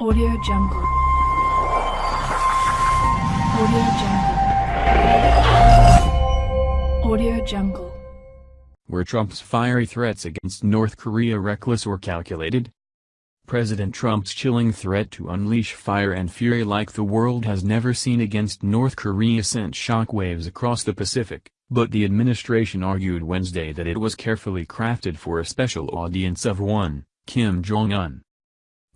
Audio Jungle. Audio Jungle. Audio Jungle. Were Trump's fiery threats against North Korea reckless or calculated? President Trump's chilling threat to unleash fire and fury like the world has never seen against North Korea sent shockwaves across the Pacific, but the administration argued Wednesday that it was carefully crafted for a special audience of one, Kim Jong-un.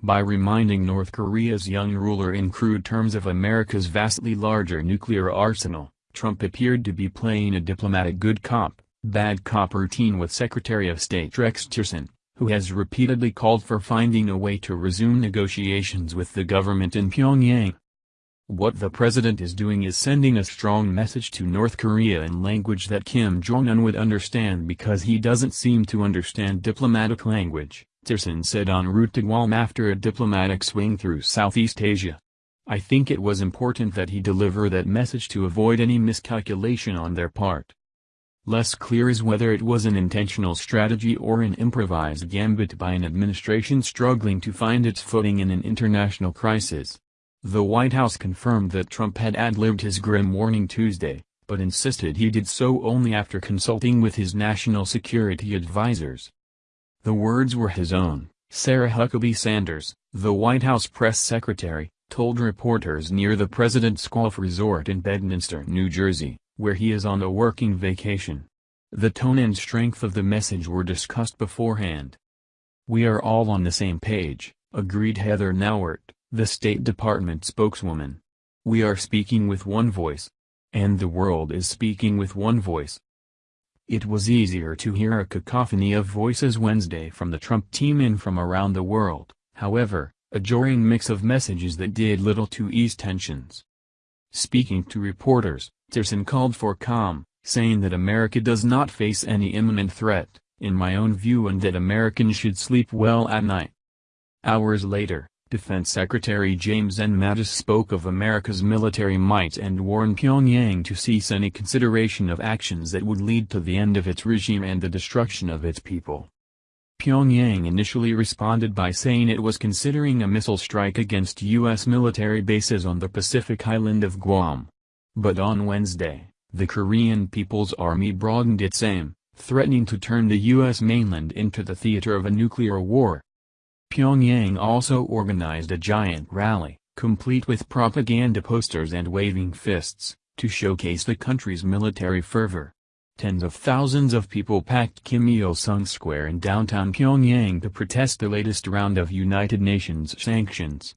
By reminding North Korea's young ruler in crude terms of America's vastly larger nuclear arsenal, Trump appeared to be playing a diplomatic good cop, bad cop routine with Secretary of State Rex Tillerson, who has repeatedly called for finding a way to resume negotiations with the government in Pyongyang. What the president is doing is sending a strong message to North Korea in language that Kim Jong-un would understand because he doesn't seem to understand diplomatic language. Tillerson said en route to Guam after a diplomatic swing through Southeast Asia. I think it was important that he deliver that message to avoid any miscalculation on their part. Less clear is whether it was an intentional strategy or an improvised gambit by an administration struggling to find its footing in an international crisis. The White House confirmed that Trump had ad-libbed his grim warning Tuesday, but insisted he did so only after consulting with his national security advisers. The words were his own. Sarah Huckabee Sanders, the White House press secretary, told reporters near the president's golf resort in Bedminster, New Jersey, where he is on a working vacation. The tone and strength of the message were discussed beforehand. We are all on the same page, agreed Heather Nauert, the State Department spokeswoman. We are speaking with one voice. And the world is speaking with one voice. It was easier to hear a cacophony of voices Wednesday from the Trump team and from around the world, however, a jarring mix of messages that did little to ease tensions. Speaking to reporters, Tillerson called for calm, saying that America does not face any imminent threat, in my own view and that Americans should sleep well at night. Hours later, Defense Secretary James N. Mattis spoke of America's military might and warned Pyongyang to cease any consideration of actions that would lead to the end of its regime and the destruction of its people. Pyongyang initially responded by saying it was considering a missile strike against U.S. military bases on the Pacific island of Guam. But on Wednesday, the Korean People's Army broadened its aim, threatening to turn the U.S. mainland into the theater of a nuclear war. Pyongyang also organized a giant rally, complete with propaganda posters and waving fists, to showcase the country's military fervor. Tens of thousands of people packed Kim Il-sung Square in downtown Pyongyang to protest the latest round of United Nations sanctions.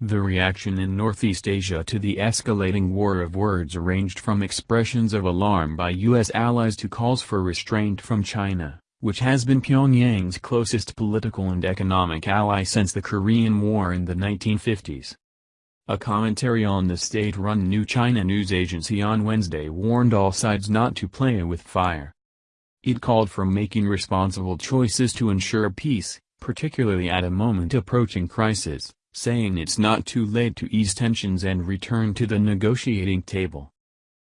The reaction in Northeast Asia to the escalating war of words ranged from expressions of alarm by U.S. allies to calls for restraint from China which has been Pyongyang's closest political and economic ally since the Korean War in the 1950s. A commentary on the state-run New China news agency on Wednesday warned all sides not to play with fire. It called for making responsible choices to ensure peace, particularly at a moment approaching crisis, saying it's not too late to ease tensions and return to the negotiating table.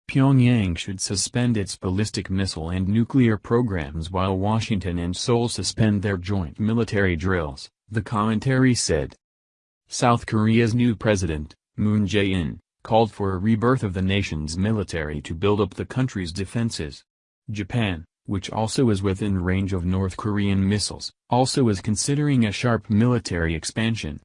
Pyongyang should suspend its ballistic missile and nuclear programs while Washington and Seoul suspend their joint military drills, the commentary said. South Korea's new president, Moon Jae-in, called for a rebirth of the nation's military to build up the country's defenses. Japan, which also is within range of North Korean missiles, also is considering a sharp military expansion.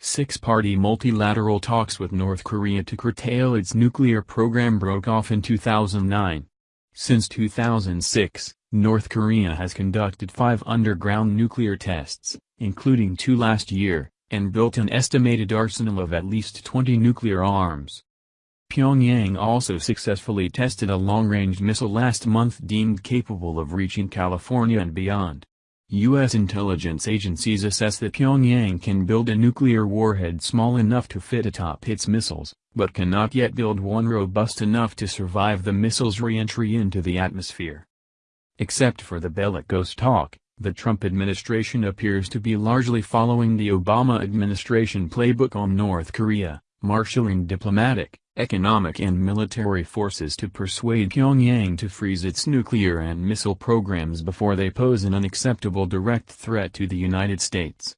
Six-party multilateral talks with North Korea to curtail its nuclear program broke off in 2009. Since 2006, North Korea has conducted five underground nuclear tests, including two last year, and built an estimated arsenal of at least 20 nuclear arms. Pyongyang also successfully tested a long-range missile last month deemed capable of reaching California and beyond. U.S. intelligence agencies assess that Pyongyang can build a nuclear warhead small enough to fit atop its missiles, but cannot yet build one robust enough to survive the missile's re-entry into the atmosphere. Except for the bellicose talk, the Trump administration appears to be largely following the Obama administration playbook on North Korea, marshaling diplomatic, economic and military forces to persuade Pyongyang to freeze its nuclear and missile programs before they pose an unacceptable direct threat to the United States.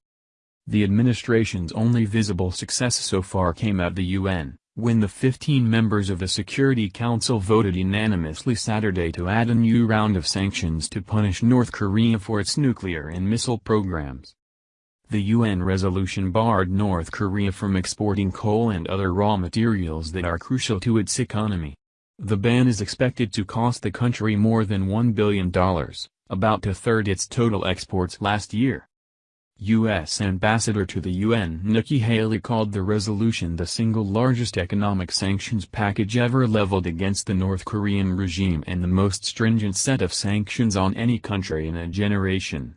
The administration's only visible success so far came at the UN, when the 15 members of the Security Council voted unanimously Saturday to add a new round of sanctions to punish North Korea for its nuclear and missile programs. The UN resolution barred North Korea from exporting coal and other raw materials that are crucial to its economy. The ban is expected to cost the country more than $1 billion, about a third its total exports last year. U.S. Ambassador to the UN Nikki Haley called the resolution the single largest economic sanctions package ever leveled against the North Korean regime and the most stringent set of sanctions on any country in a generation.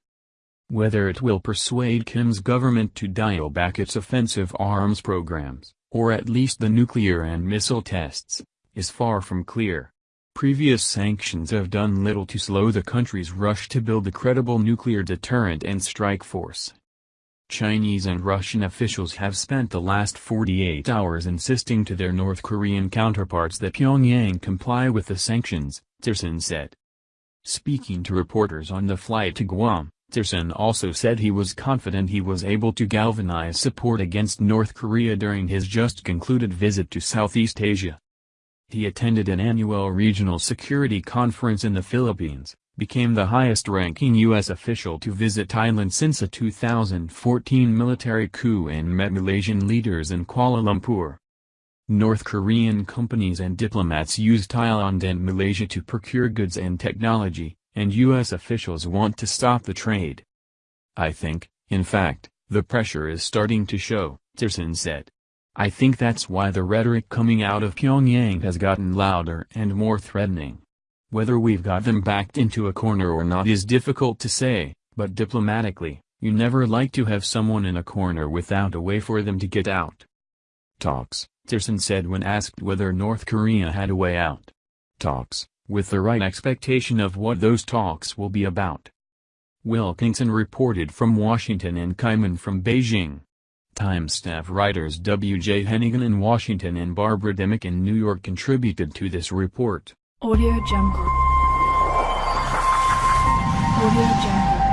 Whether it will persuade Kim's government to dial back its offensive arms programs, or at least the nuclear and missile tests, is far from clear. Previous sanctions have done little to slow the country's rush to build a credible nuclear deterrent and strike force. Chinese and Russian officials have spent the last 48 hours insisting to their North Korean counterparts that Pyongyang comply with the sanctions, Tillerson said. Speaking to reporters on the flight to Guam, Tillerson also said he was confident he was able to galvanize support against North Korea during his just concluded visit to Southeast Asia. He attended an annual regional security conference in the Philippines, became the highest-ranking U.S. official to visit Thailand since a 2014 military coup and met Malaysian leaders in Kuala Lumpur. North Korean companies and diplomats use Thailand and Malaysia to procure goods and technology, and U.S. officials want to stop the trade. I think, in fact, the pressure is starting to show, Tillerson said. I think that's why the rhetoric coming out of Pyongyang has gotten louder and more threatening. Whether we've got them backed into a corner or not is difficult to say, but diplomatically, you never like to have someone in a corner without a way for them to get out. Talks, Tillerson said when asked whether North Korea had a way out. Talks, with the right expectation of what those talks will be about. Wilkinson reported from Washington and Kaiman from Beijing. Times staff writers W.J. Hennigan in Washington and Barbara Demick in New York contributed to this report. Audio Jungle. Audio Jungle.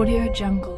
Audio Jungle.